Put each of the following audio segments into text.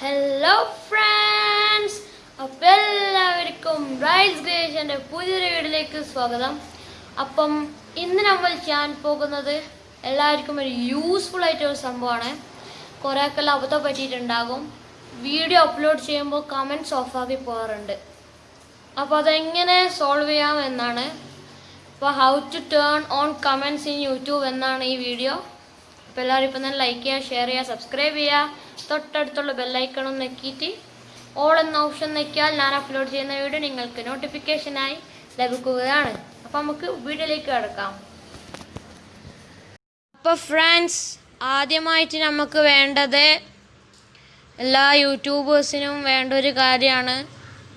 Hello friends അപ്പം എല്ലാവർക്കും rice ഗ്രേഷന്റെ പുതിയൊരു വീഡിയോയിലേക്ക് സ്വാഗതം. അപ്പം ഇന്ന് നമ്മൾ ചെയ്യാൻ പോകുന്നത് എല്ലാവർക്കും ഒരു യൂസ്ഫുൾ ആയിട്ടൊരു സംഭവമാണ്. കുറേയൊക്കെ അബദ്ധം പറ്റിയിട്ടുണ്ടാകും. വീഡിയോ അപ്ലോഡ് ചെയ്യുമ്പോൾ കമന്റ്സ് ഓഫാക്കി പോകാറുണ്ട്. അപ്പോൾ അതെങ്ങനെ സോൾവ് ചെയ്യാം എന്നാണ്. അപ്പോൾ how to turn on comments in YouTube എന്നാണ് ഈ വീഡിയോ അപ്പോൾ എല്ലാവരും ഇപ്പം തന്നെ ലൈക്ക് ചെയ്യുക ഷെയർ ചെയ്യുക സബ്സ്ക്രൈബ് ചെയ്യുക. തൊട്ടടുത്തുള്ള ബെല്ലൈക്കണം നെക്കിയിട്ട് ഓൾ എന്ന ഓപ്ഷൻ നെക്കിയാൽ ഞാൻ അപ്ലോഡ് ചെയ്യുന്ന വീഡിയോ നിങ്ങൾക്ക് നോട്ടിഫിക്കേഷനായി ലഭിക്കുകയാണ്. അപ്പോൾ നമുക്ക് വീഡിയോയിലേക്ക് കിടക്കാം. അപ്പോൾ ഫ്രണ്ട്സ് ആദ്യമായിട്ട് നമുക്ക് വേണ്ടത് എല്ലാ യൂട്യൂബേഴ്സിനും വേണ്ട ഒരു കാര്യമാണ്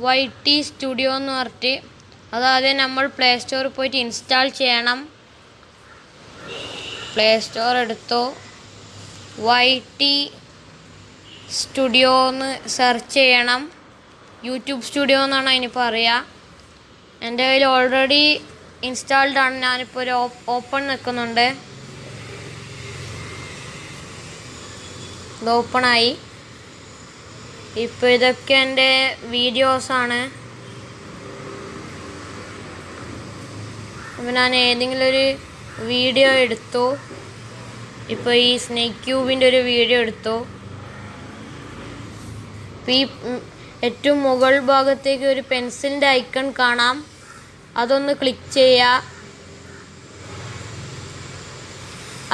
വൈ ടി സ്റ്റുഡിയോ എന്ന് പറഞ്ഞിട്ട്. അതാദ്യം നമ്മൾ പ്ലേ സ്റ്റോറിൽ പോയിട്ട് ഇൻസ്റ്റാൾ ചെയ്യണം. പ്ലേ സ്റ്റോർ എടുത്തു. വൈ ടി സ്റ്റുഡിയോ എന്ന് സെർച്ച് ചെയ്യണം. യൂട്യൂബ് സ്റ്റുഡിയോ എന്നാണ് അതിന് പറയുക എന്റെ കയ്യിൽ ഓൾറെഡി ഇൻസ്റ്റാൾഡ് ആണ്. ഞാനിപ്പോൾ ഒരു ഓപ്പൺ നിൽക്കുന്നുണ്ട് ഇത് ഓപ്പണായി ഇപ്പോൾ ഇതൊക്കെ എന്റെ വീഡിയോസാണ് അപ്പോൾ ഞാൻ ഏതെങ്കിലും ഒരു വീഡിയോ എടുത്തു. ഇപ്പോൾ ഈ സ്നേക്ക് ക്യൂബിന്റെ ഒരു വീഡിയോ എടുത്തു. ഈ ഏറ്റവും മുകൾ ഭാഗത്തേക്ക് ഒരു പെൻസിലിന്റെ ഐക്കൺ കാണാം. അതൊന്ന് ക്ലിക്ക് ചെയ്യുക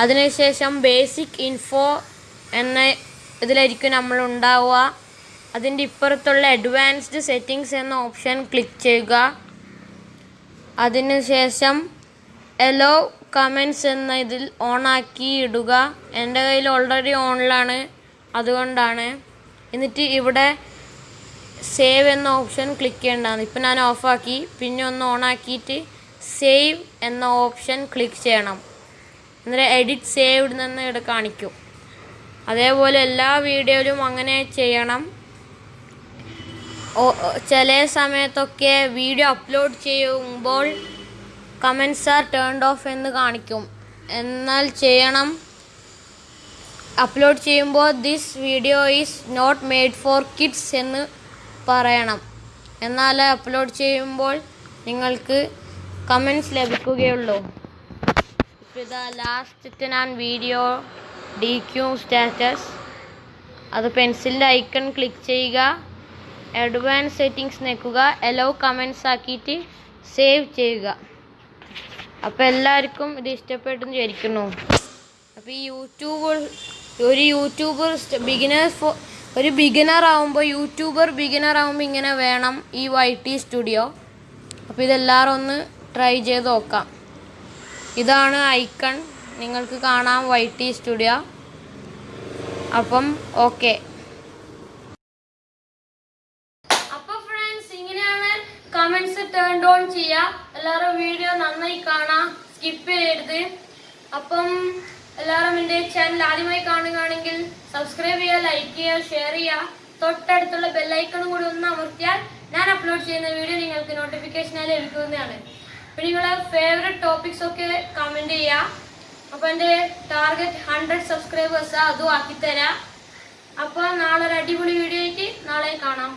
അതിനുശേഷം ബേസിക് ഇൻഫോ എന്ന ഇതിലായിരിക്കും നമ്മൾ ഉണ്ടാവുക. അതിന്റെ ഇപ്പുറത്തുള്ള അഡ്വാൻസ്ഡ് സെറ്റിങ്സ് എന്ന ഓപ്ഷൻ ക്ലിക്ക് ചെയ്യുക. അതിനുശേഷം എലോ കമൻസ് എന്ന ഇതിൽ ആക്കി ഇടുക. എന്റെ കയ്യിൽ ഓൾറെഡി ഓണിലാണ് അതുകൊണ്ടാണ്. എന്നിട്ട് ഇവിടെ സേവ് എന്ന ഓപ്ഷൻ ക്ലിക്ക് ചെയ്യേണ്ടതാണ്. ഇപ്പം ഞാൻ ഓഫാക്കി പിന്നെ ഒന്ന് ഓൺ ആക്കിയിട്ട് സേവ് എന്ന ഓപ്ഷൻ ക്ലിക്ക് ചെയ്യണം. എന്നിട്ട് എഡിറ്റ് സേവ്ഡ് നിന്ന് ഇവിടെ കാണിക്കും. അതേപോലെ എല്ലാ വീഡിയോയിലും അങ്ങനെ ചെയ്യണം. ചില സമയത്തൊക്കെ വീഡിയോ അപ്ലോഡ് ചെയ്യുമ്പോൾ കമൻസ് ആർ ടേൺഡ് ഓഫ് എന്ന് കാണിക്കും. എന്നാൽ ചെയ്യണം. അപ്ലോഡ് ചെയ്യുമ്പോൾ this video is not made for kids എന്ന് പറയണം. എന്നാൽ അപ്ലോഡ് ചെയ്യുമ്പോൾ നിങ്ങൾക്ക് കമൻസ് ലഭിക്കുകയുള്ളൂ. ഇപ്പോൾ ഇതാ ലാസ്റ്റ് ഞാൻ വീഡിയോ ഡി ക്യൂ സ്റ്റാറ്റസ് അത് പെൻസിലിന്റെ ഐക്കൺ ക്ലിക്ക് ചെയ്യുക. അഡ്വാൻസ് സെറ്റിങ്സ് നിൽക്കുക എലോ കമൻസ് ആക്കിയിട്ട് സേവ് ചെയ്യുക. അപ്പോൾ എല്ലാവർക്കും ഇത് ഇഷ്ടപ്പെട്ടെന്ന് വിചാരിക്കുന്നു. അപ്പോൾ ഈ യൂട്യൂബ് ഒരു യൂട്യൂബർ ബിഗിനേഴ്സ് ഒരു ബിഗിനർ ആവുമ്പോൾ യൂട്യൂബർ ബിഗിനർ ആവുമ്പോൾ ഇങ്ങനെ വേണം ഈ വൈ ടി സ്റ്റുഡിയോ അപ്പോൾ ഇതെല്ലാവരും ഒന്ന് ട്രൈ ചെയ്ത് നോക്കാം. ഇതാണ് ഐക്കൺ. നിങ്ങൾക്ക് കാണാം വൈ ടി സ്റ്റുഡിയോ അപ്പം ഓക്കെ അപ്പൊ ഫ്രണ്ട്സ് ഇങ്ങനെയാണ് കമന്റ്സ് ടേൺ ഓൺ ചെയ്യുക എല്ലാവരും വീഡിയോ നന്നായി കാണാം. സ്കിപ്പ് ചെയ്യരുത്. അപ്പം എല്ലാവരും എന്റെ ചാനൽ ആദ്യമായി കാണുകയാണെങ്കിൽ സബ്സ്ക്രൈബ് ചെയ്യുക ലൈക്ക് ചെയ്യുക ഷെയർ ചെയ്യുക. തൊട്ടടുത്തുള്ള ബെല്ലൈക്കണും കൂടി ഒന്ന് അമർത്തിയാൽ ഞാൻ അപ്ലോഡ് ചെയ്യുന്ന വീഡിയോ നിങ്ങൾക്ക് നോട്ടിഫിക്കേഷനായി ലഭിക്കുന്നതാണ്. പിന്നെ നിങ്ങളെ ഫേവറേറ്റ് ടോപ്പിക്സ് ഒക്കെ കമന്റ് ചെയ്യുക. അപ്പോൾ എന്റെ ടാർഗറ്റ് ഹൺഡ്രഡ് സബ്സ്ക്രൈബേഴ്സ് അതും ആക്കിത്തരാം. അപ്പോൾ നാളെ ഒരു അടിപൊളി വീഡിയോയ്ക്ക് നാളെ കാണാം.